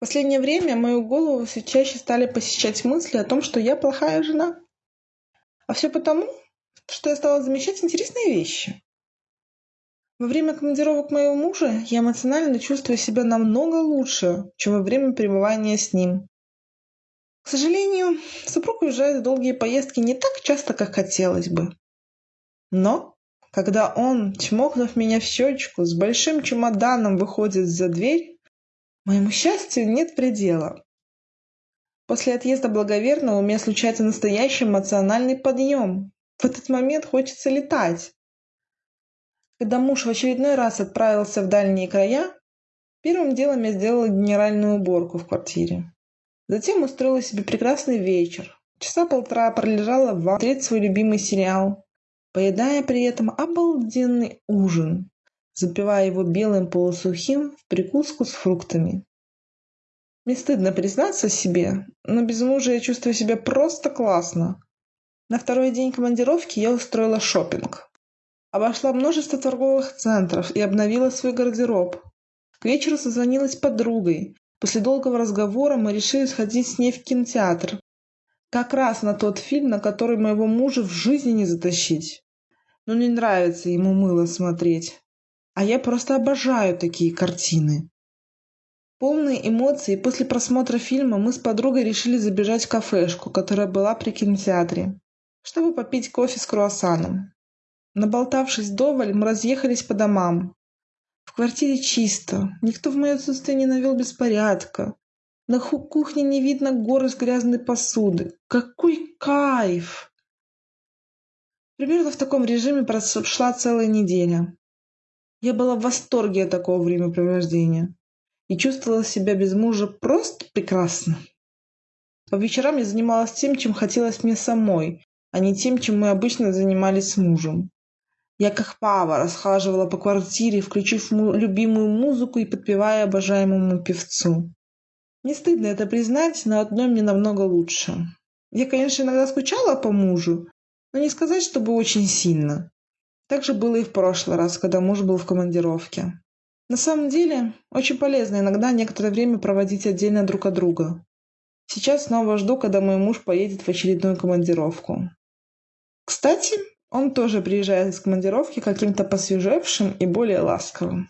последнее время мою голову все чаще стали посещать мысли о том, что я плохая жена. А все потому, что я стала замечать интересные вещи. Во время командировок моего мужа я эмоционально чувствую себя намного лучше, чем во время пребывания с ним. К сожалению, супруг уезжает в долгие поездки не так часто, как хотелось бы. Но, когда он, чмокнув меня в щечку, с большим чемоданом выходит за дверь, Моему счастью нет предела. После отъезда благоверного у меня случается настоящий эмоциональный подъем. В этот момент хочется летать. Когда муж в очередной раз отправился в дальние края, первым делом я сделала генеральную уборку в квартире. Затем устроила себе прекрасный вечер. Часа полтора пролежала в смотреть свой любимый сериал, поедая при этом обалденный ужин запивая его белым полусухим в прикуску с фруктами. Мне стыдно признаться себе, но без мужа я чувствую себя просто классно. На второй день командировки я устроила шопинг. Обошла множество торговых центров и обновила свой гардероб. К вечеру созвонилась с подругой. После долгого разговора мы решили сходить с ней в кинотеатр. Как раз на тот фильм, на который моего мужа в жизни не затащить. Но не нравится ему мыло смотреть. А я просто обожаю такие картины. Полные эмоций после просмотра фильма мы с подругой решили забежать в кафешку, которая была при кинотеатре, чтобы попить кофе с круассаном. Наболтавшись доволь, мы разъехались по домам. В квартире чисто, никто в мое отсутствие не навел беспорядка. На кухне не видно горы с грязной посуды. Какой кайф! Примерно в таком режиме прошла целая неделя. Я была в восторге от такого времяпровождения и чувствовала себя без мужа просто прекрасно. По вечерам я занималась тем, чем хотелось мне самой, а не тем, чем мы обычно занимались с мужем. Я как пава расхаживала по квартире, включив любимую музыку и подпевая обожаемому певцу. Не стыдно это признать, но одной мне намного лучше. Я, конечно, иногда скучала по мужу, но не сказать, чтобы очень сильно. Так же было и в прошлый раз, когда муж был в командировке. На самом деле, очень полезно иногда некоторое время проводить отдельно друг от друга. Сейчас снова жду, когда мой муж поедет в очередную командировку. Кстати, он тоже приезжает из командировки каким-то посвежевшим и более ласковым.